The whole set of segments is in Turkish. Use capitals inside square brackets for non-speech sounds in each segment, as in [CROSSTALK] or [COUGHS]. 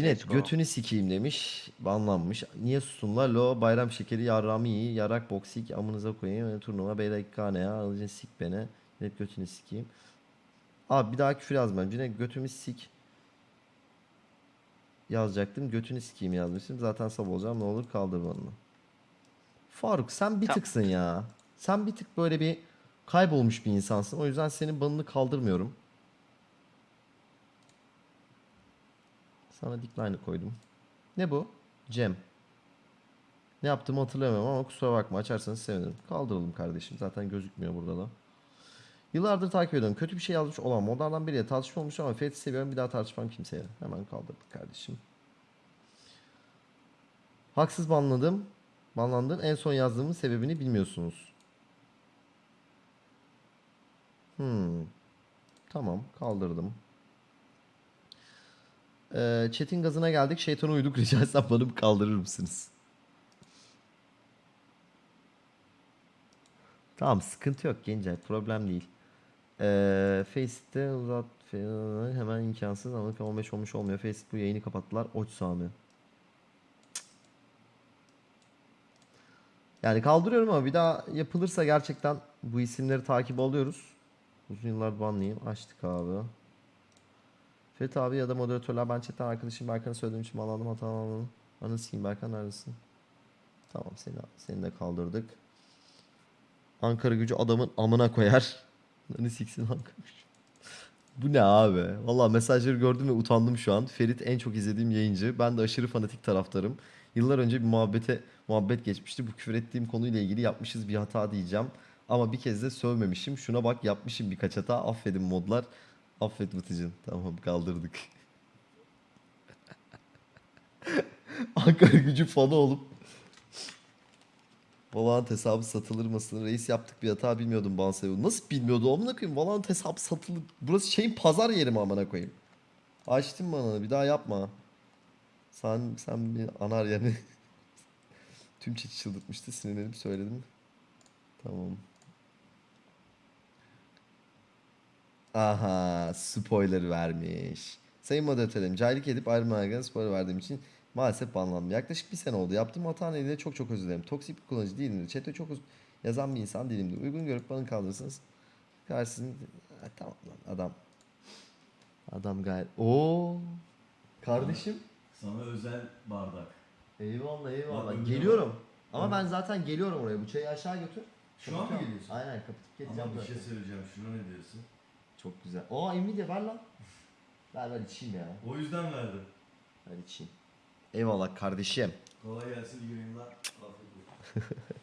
Cinet Let's go. götünü sikeyim demiş. Banlanmış. Niye sustun la? Lo bayram şekeri yarrağımı iyi. Yarak boksik amınıza koyayım. Turnuva beylek ya. Alıcın sik beni. Cinet götünü sikeyim. Abi bir daha küfür yazmam. Cinet götümü sik. Yazacaktım. Götünü sikeyim yazmışım. Zaten sab olacağım. Ne olur kaldır bana. Faruk sen bir Tamam. tıksın ya. Sen bir tık böyle bir kaybolmuş bir insansın. O yüzden senin banını kaldırmıyorum. Sana decline'ı koydum. Ne bu? Cem. Ne yaptığımı hatırlamıyorum ama kusura bakma açarsanız sevinirim. Kaldıralım kardeşim. Zaten gözükmüyor burada da. Yıllardır takip ediyorum. Kötü bir şey yazmış olan modlardan biriyle tartışma olmuş ama Fethi seviyorum. Bir daha tartışmam kimseye. Hemen kaldırdık kardeşim. Haksız banladım. Banlandım. En son yazdığımın sebebini bilmiyorsunuz. Hmm. Tamam. Kaldırdım. Ee, chat'in gazına geldik. Şeytana uyduk. [LAUGHS] Rica etsem bana kaldırır mısınız? Tamam sıkıntı yok Gencay. Problem değil. Ee, Face'te uzat hemen imkansız ama 15 olmuş olmuyor. Face bu yayını kapattılar. Oç Sami. Yani kaldırıyorum ama bir daha yapılırsa gerçekten bu isimleri takip alıyoruz. Uzun yıllar banlıyım. Açtık abi. Fethi abi ya da moderatörler ben chatten arkadaşım Berkan'a söylediğim için bağlandım hata almadım. Anı sikeyim Berkan neredesin? Tamam seni, seni de kaldırdık. Ankara gücü adamın amına koyar. [LAUGHS] Anı siksin Ankara gücü. Bu ne abi? Valla mesajları gördüm ve utandım şu an. Ferit en çok izlediğim yayıncı. Ben de aşırı fanatik taraftarım. Yıllar önce bir muhabbete muhabbet geçmişti. Bu küfür ettiğim konuyla ilgili yapmışız bir hata diyeceğim. Ama bir kez de sövmemişim. Şuna bak yapmışım birkaç hata. Affedin modlar. Affet Batıcın. Tamam kaldırdık. [LAUGHS] Ankara gücü fanı olup Valorant hesabı satılır mısın? Reis yaptık bir hata bilmiyordum Bansevo. Nasıl bilmiyordu? Amına koyayım. Valorant hesabı satılır. Burası şeyin pazar yeri mi amına koyayım? Açtım bana. Bir daha yapma. Sen sen bir anar yani. [LAUGHS] Tüm çiçi çıldırtmıştı. Sinirlenip söyledim. Tamam. Aha spoiler vermiş. Sayın moderatörüm cahillik edip ayrılmayan spoiler verdiğim için maalesef banlandım. Yaklaşık bir sene oldu. Yaptığım hata nedeniyle çok çok özür dilerim. Toksik bir kullanıcı değilimdir. Chat'te çok yazan bir insan değilimdir. Uygun görüp bana kaldırırsınız. Karşısında Ha, tamam lan adam. Adam gayet. Oo. Kardeşim. Sana özel bardak. Eyvallah Bak, eyvallah. öbürü Geliyorum. Ama ben zaten geliyorum oraya. Bu çayı aşağı götür. Şu an mı Kapatıyorum. geliyorsun? Aynen kapatıp. Ama bir şey söyleyeceğim. Şuna ne diyorsun? Çok güzel. Aa Nvidia ver lan. Ver ver içeyim ya. O yüzden verdim. Ver içeyim. Eyvallah kardeşim. Kolay gelsin iyi. Afiyet olsun. [LAUGHS]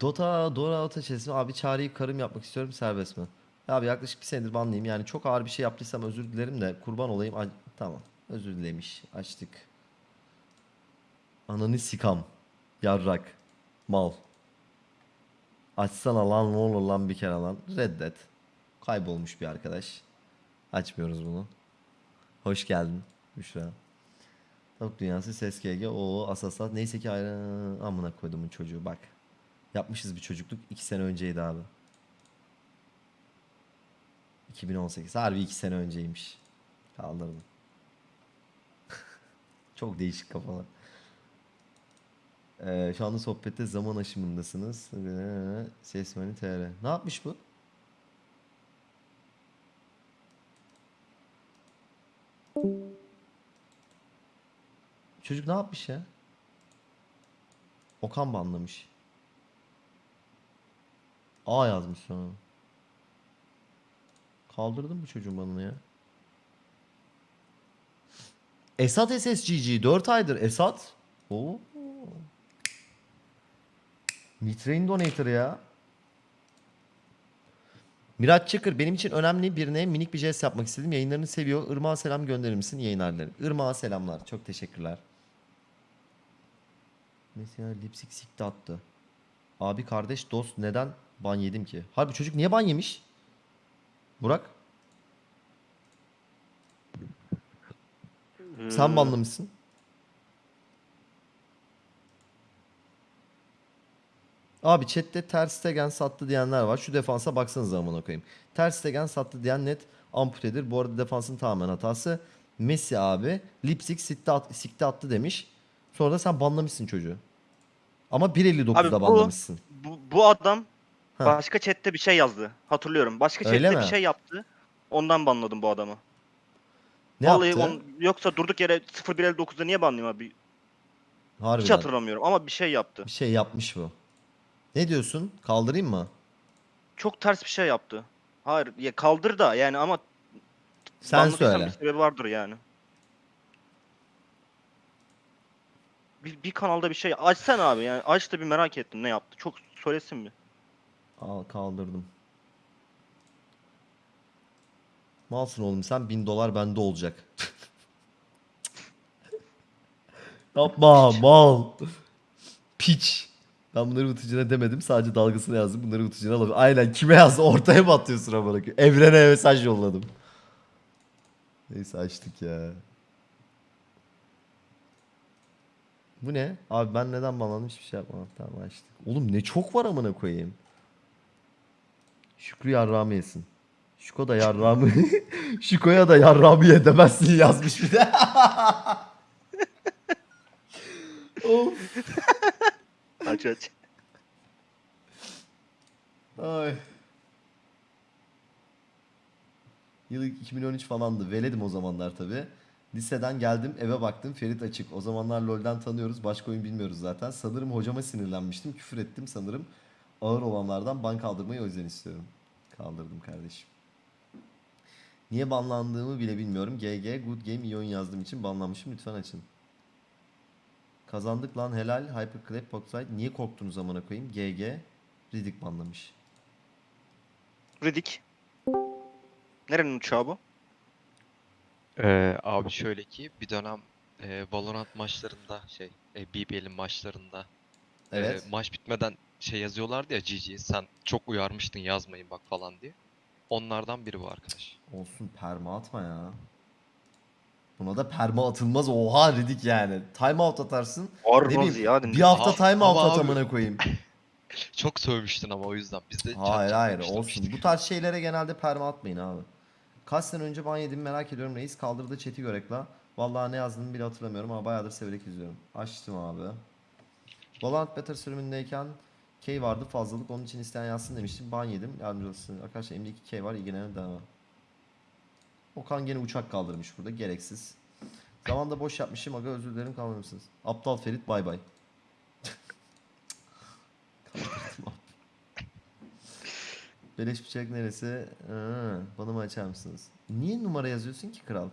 Dota, Dora Ota çizimi. Abi çağrıyı karım yapmak istiyorum serbest mi? Abi yaklaşık bir senedir banlıyım. Yani çok ağır bir şey yaptıysam özür dilerim de kurban olayım. Ay, tamam. Özür dilemiş. Açtık. Ananı sikam. Yarrak. Mal. Açsana lan ne olur lan bir kere lan. Reddet. Kaybolmuş bir arkadaş. Açmıyoruz bunu. Hoş geldin Büşra. Tavuk dünyası ses GG. Oo asasat. Neyse ki ayrı amına koydumun çocuğu bak. Yapmışız bir çocukluk. 2 sene önceydi abi. 2018. Harbi 2 sene önceymiş. Kaldırdım. [LAUGHS] Çok değişik kafalar. Ee, şu anda sohbette zaman aşımındasınız. Sesmani TR. Ne yapmış bu? Çocuk ne yapmış ya? Okan banlamış. A yazmış sonra. Kaldırdım bu çocuğun banını ya. Esat SSGG 4 aydır Esat. Oo. Mitrain donator ya. Miraç Çakır benim için önemli birine minik bir jest yapmak istedim. Yayınlarını seviyor. Irmak'a selam gönderir misin yayınlarları? Irmak'a selamlar. Çok teşekkürler. Mesela lipsik sikti attı. Abi kardeş dost neden ban yedim ki? Harbi çocuk niye ban yemiş? Burak sen banlamışsın. Abi chatte Ter Stegen sattı diyenler var. Şu defansa baksanıza amına koyayım. Ter Stegen sattı diyen net amputedir. Bu arada defansın tamamen hatası. Messi abi Lipsik sikti, at, sikti attı demiş. Sonra da sen banlamışsın çocuğu. Ama 1.59'da Abi bu- banlamışsın. Bu, bu adam Ha. başka chatte bir şey yazdı. Hatırlıyorum. Başka Öyle chatte mi? bir şey yaptı. Ondan banladım bu adamı. Ne Vallahi yaptı? on- yoksa durduk yere 0159'da niye banlayayım abi? Harbiden. Hiç hatırlamıyorum ama bir şey yaptı. Bir şey yapmış bu. Ne diyorsun? Kaldırayım mı? Çok ters bir şey yaptı. Hayır ya kaldır da yani ama Sen banladıysan söyle. bir sebebi vardır yani. Bir, bir kanalda bir şey açsana abi yani aç da bir merak ettim ne yaptı. Çok söylesin mi? Al kaldırdım. Malsın oğlum sen 1000 dolar bende olacak. [LAUGHS] Yapma mal. Piç. Ben bunları utucuna demedim sadece dalgasını yazdım bunları utucuna alalım. Aynen kime yazdı ortaya mı atıyorsun amına koyayım? Evrene mesaj yolladım. Neyse açtık ya. Bu ne? Abi ben neden banlandım hiçbir şey yapmadım. Tamam açtık. Oğlum ne çok var amına koyayım. Şükrü yarrağımı yesin. Şuko da yarrağımı... [LAUGHS] Şuko'ya da yarrağımı ye demezsin yazmış bir de. [LAUGHS] of. Aç aç. Ay. Yıl 2013 falandı. Veledim o zamanlar tabi. Liseden geldim eve baktım Ferit açık. O zamanlar LoL'den tanıyoruz. Başka oyun bilmiyoruz zaten. Sanırım hocama sinirlenmiştim. Küfür ettim sanırım. Ağır olanlardan ban kaldırmayı o yüzden istiyorum. Kaldırdım kardeşim. Niye banlandığımı bile bilmiyorum. GG good game oyun yazdığım için banlanmışım. Lütfen açın. Kazandık lan helal. Hyperclap Boxside. Niye korktunuz amına koyayım? GG. Riddick banlamış. Riddick. Nerenin uçağı bu? Ee, abi şöyle ki bir dönem e, Valorant maçlarında şey e, BBL'in maçlarında e, Evet. maç bitmeden şey yazıyorlardı ya GG sen çok uyarmıştın yazmayın bak falan diye. Onlardan biri bu arkadaş. Olsun perma atma ya. Buna da perma atılmaz. Oha Riddick yani. Time out atarsın. Ne Arroz bileyim, ya. bir hafta Aa, time out ama at amına koyayım. [LAUGHS] Çok sövmüştün ama o yüzden biz de Hayır hayır olsun. Bu tarz şeylere genelde perma atmayın abi. Kaç sene önce ban yedim merak ediyorum reis. Kaldırdı chat'i görekla. Vallahi ne yazdığını bile hatırlamıyorum ama bayağıdır severek izliyorum. Açtım abi. Valorant Better sürümündeyken K vardı fazlalık onun için isteyen yazsın demiştim. Ban yedim. Yardımcı olsun. Arkadaşlar elimde 2 K var ilgilenen devam. Okan gene uçak kaldırmış burada gereksiz. Zamanda boş yapmışım aga özür dilerim kalmadı mısınız? Aptal Ferit bay bay. [LAUGHS] Beleş bıçak neresi? Aa, bana mı açar mısınız? Niye numara yazıyorsun ki kral?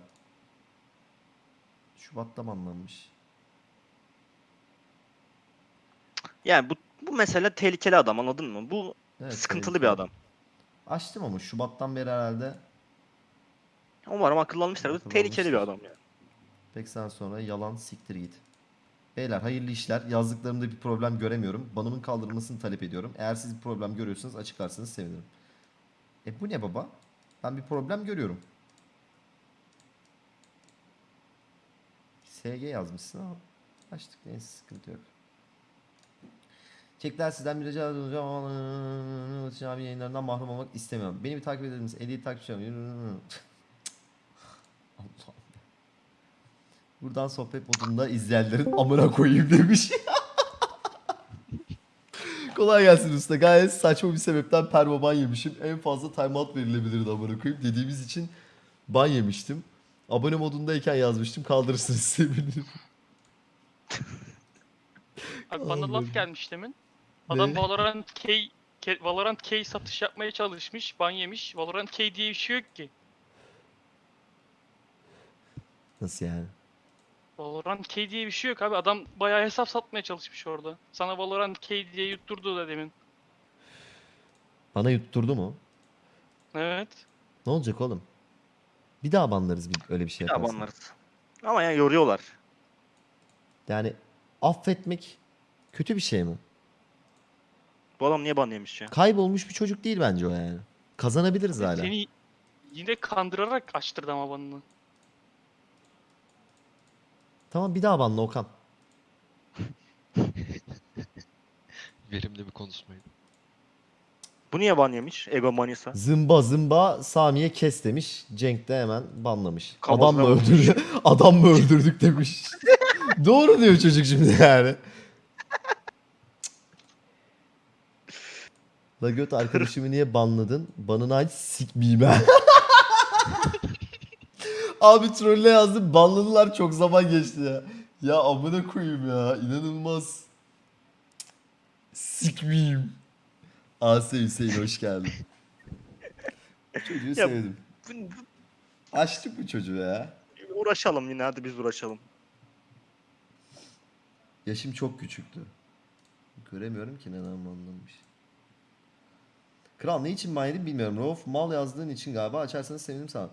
Şubat'ta banlanmış. Yani bu bu mesele tehlikeli adam anladın mı? Bu Evet, sıkıntılı tehlikeli. bir adam. Açtım ama Şubat'tan beri herhalde. Umarım akıllanmışlar. Bu tehlikeli bir adam yani. 80 sonra yalan siktir git. Beyler hayırlı işler. Yazdıklarımda bir problem göremiyorum. Banımın kaldırılmasını talep ediyorum. Eğer siz bir problem görüyorsanız açıklarsanız sevinirim. E bu ne baba? Ben bir problem görüyorum. SG yazmışsın ama açtık neyse sıkıntı yok. Çekler sizden bir rica edeceğim abi yayınlarından mahrum olmak istemiyorum. Beni bir takip eder misiniz? 50 takipçim. Allah. Buradan sohbet modunda izleyenlerin amına koyayım demiş. [LAUGHS] Kolay gelsin usta. Gayet saçma bir sebepten perma ban yemişim. En fazla timeout verilebilirdi amına koyayım dediğimiz için ban yemiştim. Abone modundayken yazmıştım. Kaldırırsınız [LAUGHS] sevinirim. Abi bana laf gelmiş demin. Adam Ne? Valorant K, K- Valorant K satış yapmaya çalışmış, ban yemiş. Valorant K diye bir şey yok ki. Nasıl yani? Valorant K diye bir şey yok abi. Adam bayağı hesap satmaya çalışmış orada. Sana Valorant K diye yutturdu da demin. Bana yutturdu mu? Evet. Ne olacak oğlum? Bir daha banlarız bir, öyle bir şey Ya yaparsan. banlarız. Ama yani yoruyorlar. Yani affetmek kötü bir şey mi? Bu adam niye ban yemiş ya? Kaybolmuş bir çocuk değil bence o yani. Kazanabiliriz hala. Seni yine kandırarak açtırdı ama banını. Tamam bir daha banla Okan. [LAUGHS] Verimli bir konuşmaydı. Bu niye ban yemiş? Ego manisa. Zımba zımba Sami'ye kes demiş. Cenk de hemen banlamış. Adam mı vurmuş. öldürdü? [LAUGHS] Adam mı öldürdük demiş. [LAUGHS] Doğru diyor çocuk şimdi yani. La göt arkadaşımı niye banladın? Banını aç sikmeyeyim ben. Abi trolle yazdım banladılar çok zaman geçti ya. Ya amına koyayım ya inanılmaz. Sikmeyeyim. Asya Hüseyin hoş geldin. Çocuğu sevdim. Bu- bu- Açtık bu çocuğu ya. Uğraşalım yine hadi biz uğraşalım. Yaşım çok küçüktü. Göremiyorum ki neden banlanmış. Kral ne için ban yedin bilmiyorum. Rauf mal yazdığın için galiba açarsanız sevinirim sana.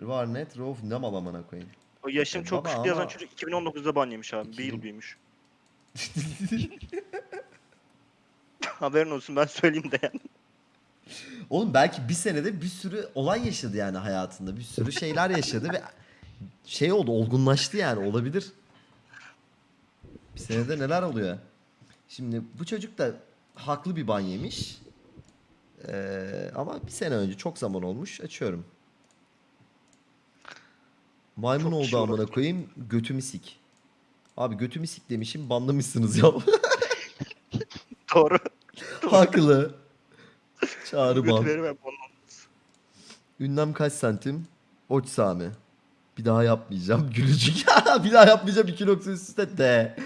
Var net Rauf ne mal amına koyayım. O yaşım E, çok baba küçük yazan çocuk 2019'da ban yemiş abi. Bir 2000 yıl [LAUGHS] büyümüş. [LAUGHS] Haberin olsun ben söyleyeyim de yani. Oğlum belki bir senede bir sürü olay yaşadı yani hayatında. Bir sürü şeyler yaşadı ve şey oldu olgunlaştı yani olabilir. Bir senede neler oluyor? Şimdi bu çocuk da haklı bir ban yemiş. Ee, ama bir sene önce çok zaman olmuş. Açıyorum. Maymun Çok oldu amına koyayım. Götümü sik. Abi götümü sik demişim banlamışsınız ya. [LAUGHS] Doğru. haklı. [LAUGHS] Çağrı ban. Ondan. Ünlem kaç santim? Oç Sami. Bir daha yapmayacağım. [LAUGHS] Gülücük. bir daha yapmayacağım. İki nokta üst üste de.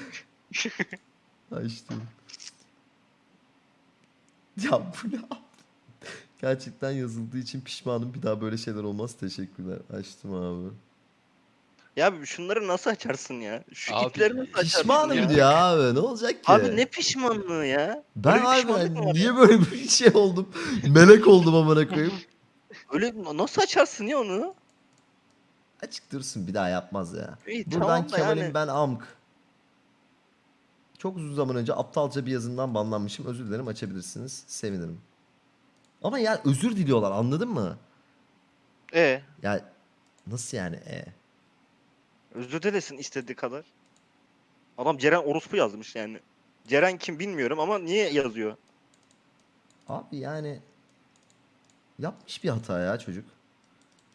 Açtım. Ya bu ne? Gerçekten yazıldığı için pişmanım. Bir daha böyle şeyler olmaz. Teşekkürler. Açtım abi. Ya şunları nasıl açarsın ya? Şu Abi, ipleri nasıl açarsın Pişmanım ya? diyor abi. Ne olacak ki? Abi ne pişmanlığı ya? Ben Böyle bir abi pişmanlık mı var niye böyle bir şey oldum? Melek oldum amına koyayım. Öyle nasıl açarsın ya onu? Açık dursun bir daha yapmaz ya. İyi Buradan tamam da Kemal'im yani. ben Amk. Çok uzun zaman önce aptalca bir yazımdan banlanmışım. Özür dilerim açabilirsiniz. Sevinirim. Ama ya özür diliyorlar anladın mı? E Ya nasıl yani e? Özür dilesin istediği kadar. Adam Ceren orospu yazmış yani. Ceren kim bilmiyorum ama niye yazıyor? Abi yani yapmış bir hata ya çocuk.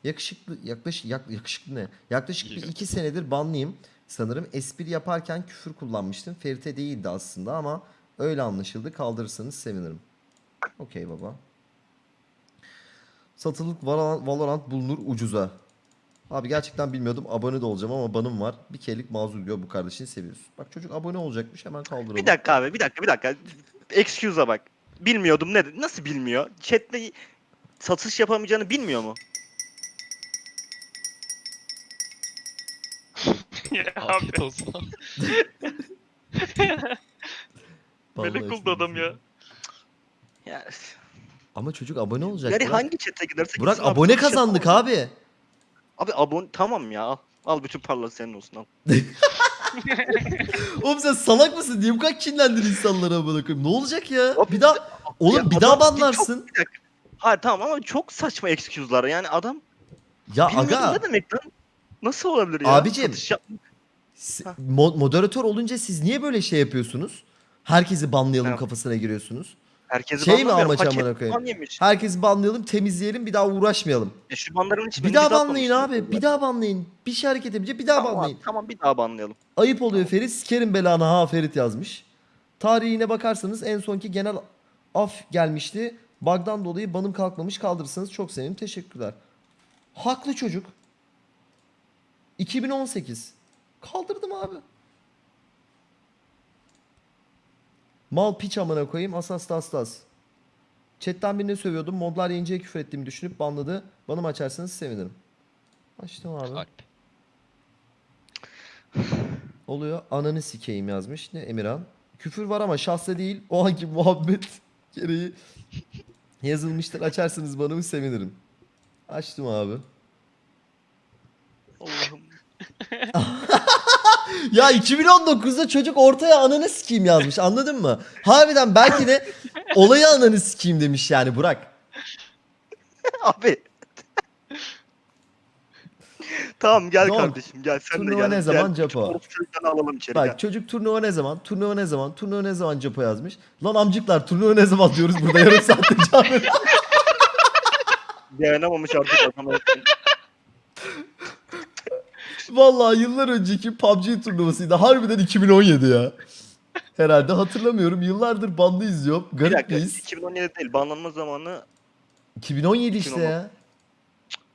Yakışıklı yaklaşık yak, yakışıklı ne? Yaklaşık bir iki senedir banlıyım. Sanırım espri yaparken küfür kullanmıştım. Ferite değildi aslında ama öyle anlaşıldı. Kaldırırsanız sevinirim. Okey baba. Satılık Valorant bulunur ucuza. Abi gerçekten bilmiyordum. Abone de olacağım ama banım var. Bir kerelik mazur diyor bu kardeşini seviyoruz. Bak çocuk abone olacakmış hemen kaldıralım. Bir dakika abi bir dakika bir dakika. Excuse'a bak. Bilmiyordum ne nasıl bilmiyor? Chat'te satış yapamayacağını bilmiyor mu? [LAUGHS] Afiyet olsun. [LAUGHS] Melek oldu adam ya. Ya, Ama çocuk abone olacak. yani Burak. hangi chat'e giderse Burak gitsin abone kazandık abi. Abi abone tamam ya al. Al bütün parlar senin olsun al. Oğlum sen salak mısın? Niye bu kadar kinlendin insanlara amına koyayım? Ne olacak ya? Abi Bir daha oğlum Ya bir daha adam- banlarsın. Bir dakika. Hayır tamam ama çok saçma excuse'lar yani adam Ya bilmiyordum aga ne demek lan? Nasıl olabilir ya? Abicim. Satış yap- mo- moderatör olunca siz niye böyle şey yapıyorsunuz? Herkesi banlayalım Evet. kafasına giriyorsunuz. Herkesi Şey mi banlamıyorum, amaç paket amına koyayım? yemiş. Herkesi banlayalım, temizleyelim, bir daha uğraşmayalım. E şu banların hiçbirini Bir daha banlayın abi. Bir daha banlayın. Bir şey hareket edince bir daha Tamam, banlayın. Tamam bir daha banlayalım. Ayıp oluyor Ferit. Sikerim belanı ha Ferit yazmış. Tarihine bakarsanız en sonki genel af gelmişti. Bug'dan dolayı banım kalkmamış kaldırırsanız çok sevinirim. Teşekkürler. Haklı çocuk. 2018. Kaldırdım abi. Mal piç amına koyayım. Asas da aslas. Chatten birini sövüyordum. Modlar yayıncıya küfür ettiğimi düşünüp banladı. Banım açarsanız sevinirim. Açtım abi. Alp. [SIGHS] Oluyor. Ananı sikeyim yazmış. Ne Emirhan? Küfür var ama şahsa değil. O anki muhabbet [LAUGHS] gereği [LAUGHS] yazılmıştır. Açarsınız bana sevinirim. Açtım abi. Allah'ım. [LAUGHS] Ya 2019'da çocuk ortaya ananı sikeyim yazmış. Anladın mı? Harbiden belki de olayı ananı sikeyim demiş yani Burak. [LAUGHS] Abi. Tamam gel Donk, kardeşim gel sen de turnuva gel. ne zaman gel. Japo? Orospu çocuklarını alalım içeri Bak gel. çocuk turnuva ne zaman? Turnuva ne zaman? Turnuva ne zaman Capo yazmış. Lan amcıklar turnuva ne zaman diyoruz burada yarım veriyor. [LAUGHS] Dayanamamış artık adam. Vallahi yıllar önceki PUBG turnuvasıydı. Harbiden 2017 ya. Herhalde hatırlamıyorum. Yıllardır bandı izliyorum. Bir Garip dakika miyiz? 2017 değil banlanma zamanı 2017 işte 2017. ya.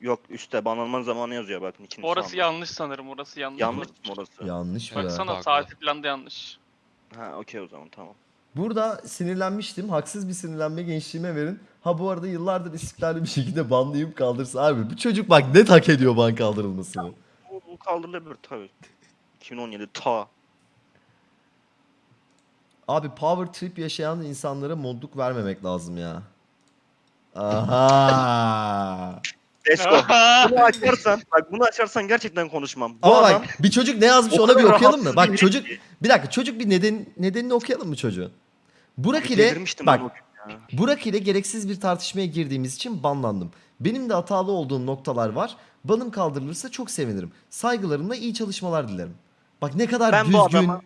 yok üstte banlanma zamanı yazıyor bakın ikinci Orası sağında. yanlış sanırım. Orası yanlış. Yanlış mı orası? Yanlış mı? Baksana Haklı. saati falan da yanlış. Ha okey o zaman tamam. Burada sinirlenmiştim. Haksız bir sinirlenme gençliğime verin. Ha bu arada yıllardır istikrarlı bir şekilde banlıyım kaldırsa. Abi bu çocuk bak net hak ediyor ban kaldırılmasını. Kaldırılabilir tabii. 2017 ta. Abi power trip yaşayan insanlara modluk vermemek lazım ya. Aha. Let's go. bunu açarsan bak bunu açarsan gerçekten konuşmam. Bu Ama adam bak bir çocuk ne yazmış ona bir okuyalım mı? Bak çocuk bir dakika çocuk bir neden nedenini okuyalım mı çocuğun? Burak ile bak. Burak ile gereksiz bir tartışmaya girdiğimiz için banlandım. Benim de hatalı olduğum noktalar var. Banım kaldırılırsa çok sevinirim. Saygılarımla iyi çalışmalar dilerim. Bak ne kadar Ben bu düzgün. adama-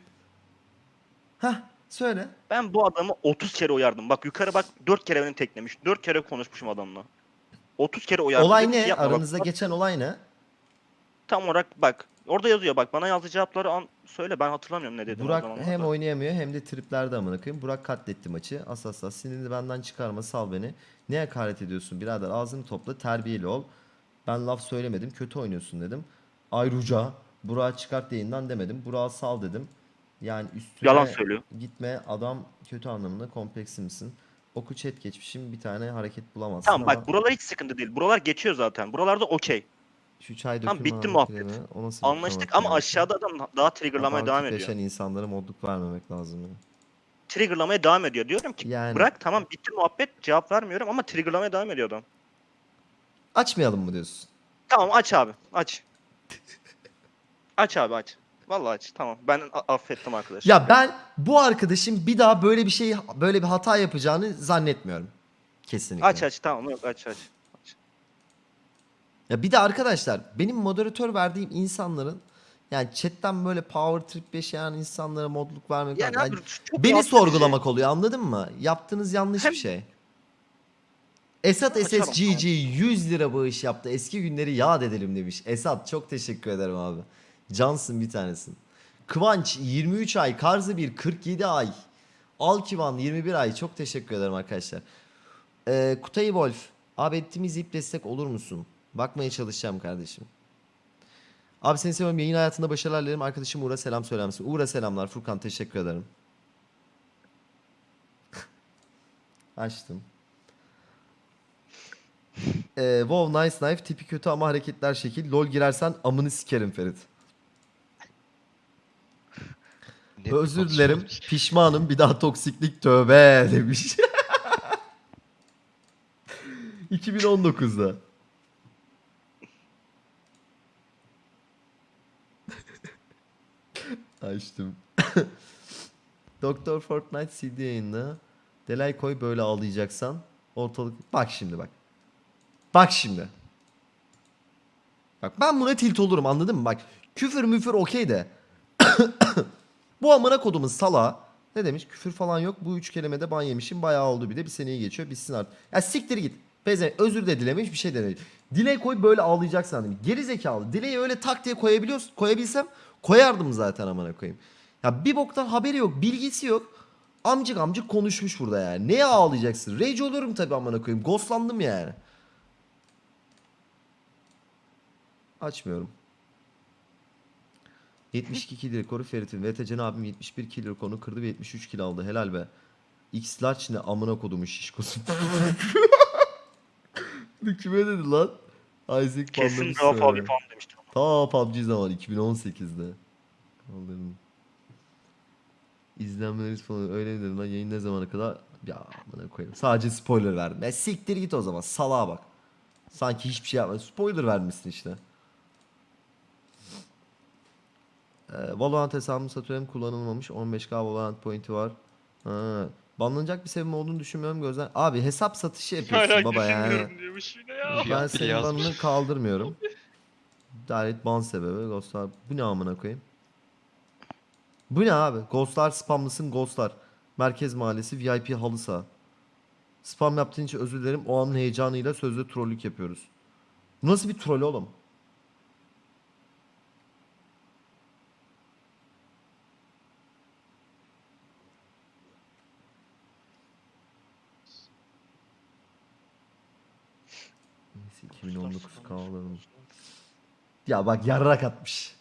Hah söyle. Ben bu adamı 30 kere uyardım. Bak yukarı bak 4 kere beni teklemiş. 4 kere konuşmuşum adamla. 30 kere uyardım. olay ne? yapma bak. Aranızda geçen olay ne? Tam olarak bak. Orada yazıyor bak. Bana yazdığı cevapları an söyle. Ben hatırlamıyorum ne dedim Burak hem da. oynayamıyor hem de triplerde amına koyayım. Burak katletti maçı. Asas as sinirini benden çıkarma sal beni. Ne hakaret ediyorsun birader ağzını topla terbiyeli ol. Ben laf söylemedim kötü oynuyorsun dedim. Ayruca Burak'ı çıkart yayından demedim. Burak'ı sal dedim. Yani üstüne Yalan söylüyor. gitme adam kötü anlamında kompleksi misin? Oku chat geçmişim bir tane hareket bulamazsın Tamam ama bak buralar hiç sıkıntı değil. Buralar geçiyor zaten. Buralarda okey. Şu çay Tamam, dökülme bitti muhabbet. mi? O nasıl bir Anlaştık ama hakkında? aşağıda adam daha triggerlamaya devam ediyor. yaşayan insanlara modluk vermemek lazım ya. Triggerlamaya devam ediyor. Diyorum ki Yani bırak tamam bitti muhabbet cevap vermiyorum ama triggerlamaya devam ediyor adam. açmayalım mı diyorsun? Tamam aç abi aç. [LAUGHS] aç abi aç. Vallahi aç tamam ben a- affettim arkadaş. Ya ben bu arkadaşın bir daha böyle bir şey böyle bir hata yapacağını zannetmiyorum. Kesinlikle. Aç aç tamam yok aç aç. Ya bir de arkadaşlar benim moderatör verdiğim insanların yani chatten böyle power trip yaşayan insanlara modluk vermek Yani yani abi beni edici. sorgulamak oluyor anladın mı? Yaptığınız yanlış Hem- bir şey. Esat SSGG 100 lira bağış yaptı. Eski günleri yad edelim demiş. Esat çok teşekkür ederim abi. Cansın bir tanesin. Kıvanç 23 ay. Karzı 1 47 ay. Alkivan 21 ay. Çok teşekkür ederim arkadaşlar. Ee, Kutay Wolf. Abi ettiğimiz ip destek olur musun? Bakmaya çalışacağım kardeşim. Abi seni seviyorum. Yayın hayatında başarılar dilerim. Arkadaşım Uğur'a selam söyler misin? Uğur'a selamlar. Furkan teşekkür ederim. [LAUGHS] Açtım. [LAUGHS] Ee, wow nice knife tipi kötü ama hareketler şekil. Lol girersen amını sikerim Ferit. Özür dilerim. Pişmanım. Bir daha toksiklik tövbe demiş. [LAUGHS] 2019'da. Açtım. [LAUGHS] Doktor Fortnite CD yayında. Delay koy böyle ağlayacaksan. Ortalık... Bak şimdi bak. Bak şimdi. Bak ben buna tilt olurum anladın mı? Bak küfür müfür okey de. [COUGHS] Bu amına kodumun sala ne demiş? Küfür falan yok. Bu üç kelimede ban yemişim. Bayağı oldu bir de. Bir seneyi geçiyor. Bitsin artık. Ya siktir git. Beze özür de dilemiş bir şey dememiş. Diley koy böyle ağlayacaksan demiş. Geri zekalı. Dileği öyle tak diye koyabiliyorsun. Koyabilsem koyardım zaten amına koyayım. Ya bir boktan haberi yok. Bilgisi yok. Amcık amcık konuşmuş burada yani. Neye ağlayacaksın? Rage olurum tabii amına koyayım. Ghostlandım yani. Açmıyorum. 72 kill rekoru Ferit'in. VTC'nin abim 71 kill rekorunu kırdı ve 73 kill aldı. Helal be. X large ne amına kodumu şişkosu. [LAUGHS] Kime dedi lan? Isaac Kesin sonra. abi falan demiştim. Ta PUBG zaman 2018'de. Kaldırdım. İzlenmeleri falan öyle mi dedin lan yayın ne zamana kadar? Ya amına koyayım. Sadece spoiler verdim. Ya siktir git o zaman salağa bak. Sanki hiçbir şey yapmadın. Spoiler vermişsin işte. Ee, Valorant hesabımı satıyorum kullanılmamış. 15k Valorant pointi var. Ha. Banlanacak bir sebebim olduğunu düşünmüyorum gözden. Abi hesap satışı yapıyorsun Hala baba yani. düşünmüyorum diyormuş yine ya. Ben senin banını kaldırmıyorum. [LAUGHS] Direct ban sebebi Ghostlar. Bu ne amına koyayım? Bu ne abi? Ghostlar spamlısın Ghostlar. Merkez Mahallesi VIP halı saha. Spam yaptığın için özür dilerim. O anın heyecanıyla sözde trollük yapıyoruz. Bu nasıl bir troll oğlum? Neyse 2019 kavalarım. Ya bak yarrak atmış.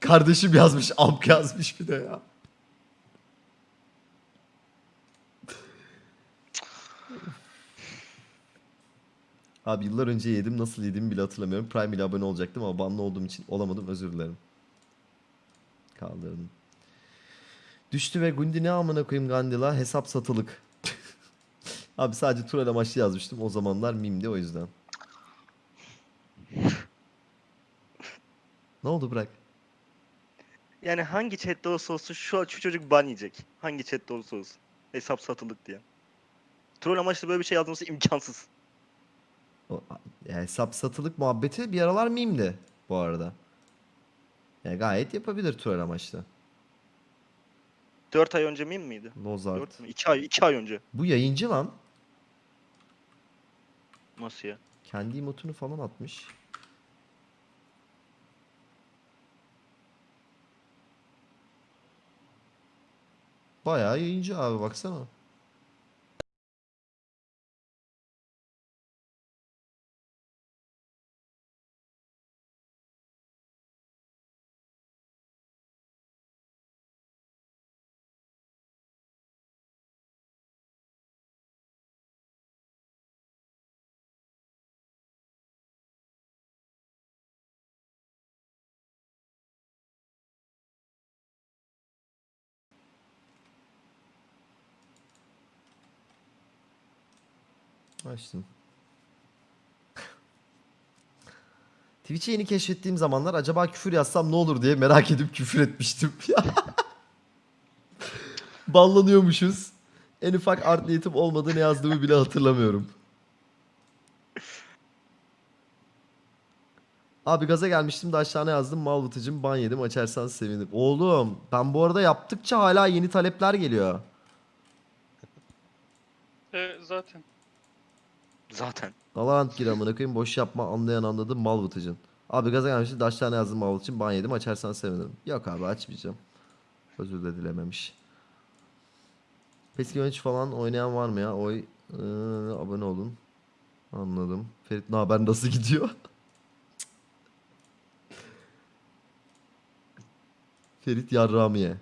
Kardeşim yazmış, amk yazmış bir de ya. Abi yıllar önce yedim nasıl yediğimi bile hatırlamıyorum. Prime ile abone olacaktım ama banlı olduğum için olamadım özür dilerim. Kaldırdım. Düştü ve Gundi ne amına koyayım Gandila hesap satılık. [LAUGHS] Abi sadece troll amaçlı yazmıştım. O zamanlar mimdi o yüzden. Ne oldu bırak? Yani hangi chatte olursa olsun şu, şu çocuk ban yiyecek. Hangi chatte olursa olsun. Hesap satılık diye. Troll amaçlı böyle bir şey yazması imkansız. O, ya hesap satılık muhabbeti bir aralar mimdi bu arada. Ya gayet yapabilir troll amaçlı. 4 ay önce miyim miydi? Lozart. 4 mü? 2 ay, 2 ay önce. Bu yayıncı lan. Nasıl ya? Kendi emotunu falan atmış. Bayağı yayıncı abi baksana. Açtım. Twitch'i yeni keşfettiğim zamanlar acaba küfür yazsam ne olur diye merak edip küfür etmiştim. [LAUGHS] Banlanıyormuşuz. En ufak art niyetim olmadı ne yazdığımı bile hatırlamıyorum. Abi gaza gelmiştim de aşağıya yazdım mal vıtıcım ban yedim açarsan sevinirim. Oğlum ben bu arada yaptıkça hala yeni talepler geliyor. E, zaten. Zaten. Valorant gir amına koyayım boş yapma anlayan anladı mal vıtıcın. Abi gaza gelmişti daş tane yazdım mal vıtıcın ban yedim açarsan sevinirim. Yok abi açmayacağım. Özür de dilememiş. PES 13 falan oynayan var mı ya? Oy Ee, abone olun. Anladım. Ferit ne haber nasıl gidiyor? [LAUGHS] Ferit Yarramiye.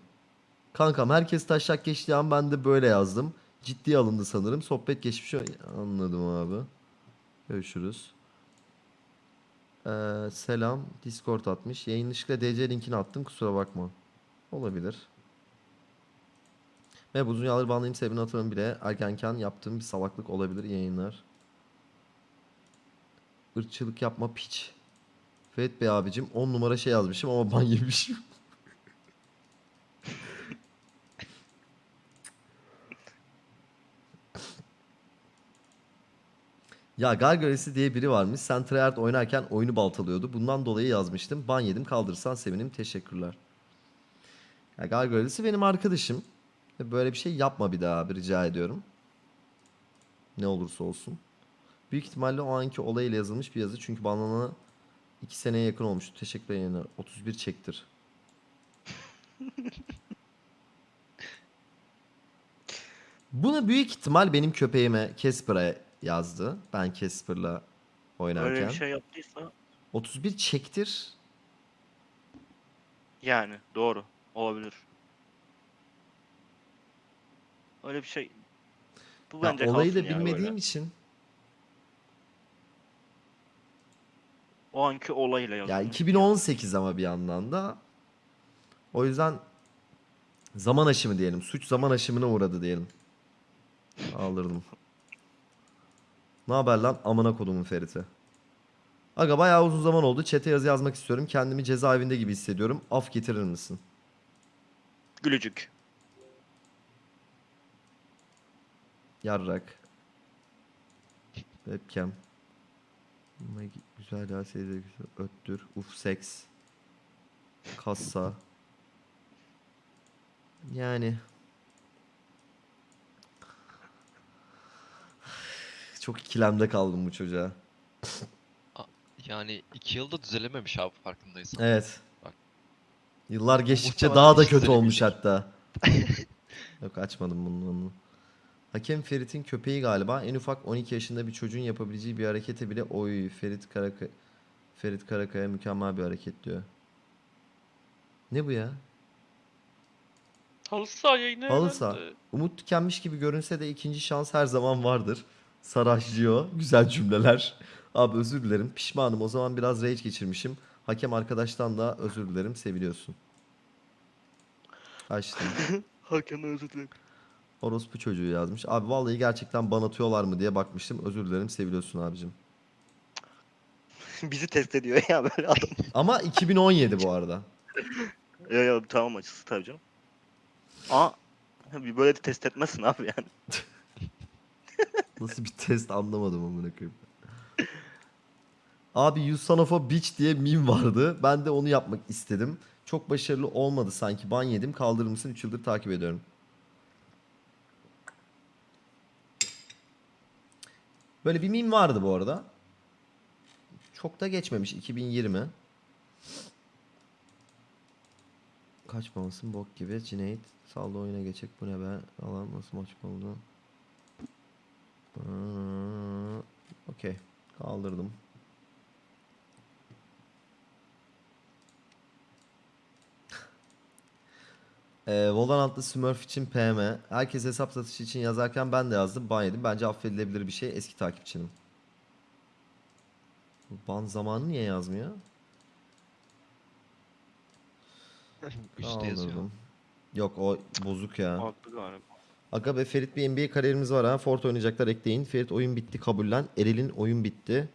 Kankam herkes taşak geçtiği an ben de böyle yazdım. Ciddiye alındı sanırım. Sohbet geçmiş. Anladım abi. Görüşürüz. Ee, selam. Discord atmış. Yayınlıkla DC linkini attım. Kusura bakma. Olabilir. Ve bu yıllar banlayayım sebebini hatırlamıyorum bile. Erkenken yaptığım bir salaklık olabilir yayınlar. Irkçılık yapma piç. Ferit Bey abicim 10 numara şey yazmışım ama ban yemişim. Ya Gargoylesi diye biri varmış. Sen Treyarch oynarken oyunu baltalıyordu. Bundan dolayı yazmıştım. Ban yedim kaldırırsan sevinirim. Teşekkürler. Ya Gargoylesi benim arkadaşım. Böyle bir şey yapma bir daha abi rica ediyorum. Ne olursa olsun. Büyük ihtimalle o anki olayla yazılmış bir yazı. Çünkü banlanana 2 seneye yakın olmuştu. Teşekkür ederim. 31 çektir. [LAUGHS] Bunu büyük ihtimal benim köpeğime Casper'a yazdı. Ben Casper'la oynarken. Öyle bir şey yaptıysa 31 çektir. yani doğru. Olabilir. Öyle bir şey. Bu Ya bence olayı da ya bilmediğim böyle. için. O anki olayla Ya yazılmış. 2018 ama bir yandan da. O yüzden zaman aşımı diyelim. Suç zaman aşımına uğradı diyelim. Aldırdım. Ne haber lan amına kodumun Ferit'i. Aga bayağı uzun zaman oldu. Çete yazı yazmak istiyorum. Kendimi cezaevinde gibi hissediyorum. Af getirir misin? Gülücük. Yarrak. Webcam. Güzel ya seyirci güzel. Öttür. Uf seks. Kassa. Yani. Çok ikilemde kaldım bu çocuğa. Yani iki yılda düzelememiş abi farkındaysan. Evet. Bak. Yıllar geçtikçe daha da kötü olmuş hatta. [LAUGHS] Yok açmadım bunu. onu. Hakem Ferit'in köpeği galiba. En ufak 12 yaşında bir çocuğun yapabileceği bir harekete bile oy Ferit Karakaya Ferit Karakaya mükemmel bir hareket diyor. Ne bu ya? Halı saha yayını Halı saha. Umut tükenmiş gibi görünse de ikinci şans her zaman vardır. Saraşlıyor. Güzel cümleler. Abi özür dilerim. Pişmanım. O zaman biraz rage geçirmişim. Hakem arkadaştan da özür dilerim. Seviliyorsun. Açtım. [LAUGHS] Hakan özür dilerim. Orospu çocuğu yazmış. Abi vallahi gerçekten ban atıyorlar mı diye bakmıştım. Özür dilerim. Seviliyorsun abicim. [LAUGHS] Bizi test ediyor ya böyle adam. [LAUGHS] Ama 2017 bu arada. ya ya tamam açısı tabii canım. Aa bir böyle de test etmezsin abi yani. Nasıl bir test anlamadım amına koyayım. Abi you son of a bitch diye meme vardı. Ben de onu yapmak istedim. Çok başarılı olmadı sanki. Ban yedim. Kaldırır mısın? 3 yıldır takip ediyorum. Böyle bir meme vardı bu arada. Çok da geçmemiş. 2020. Kaçmamasın bok gibi. Cüneyt saldı oyuna geçecek. Bu ne be? Alan nasıl maç oldu? Hmm, Okey. Kaldırdım. [LAUGHS] Ee, Valorant'ta Smurf için PM. Herkes hesap satışı için yazarken ben de yazdım. Ban yedim. Bence affedilebilir bir şey. Eski takipçinim. Ban zamanı niye yazmıyor? [LAUGHS] Üstte yazıyor. Yok o bozuk ya. Haklı galiba. Aga be Ferit bir NBA kariyerimiz var ha. Fort oynayacaklar ekleyin. Ferit oyun bitti kabullen. Eril'in oyun bitti.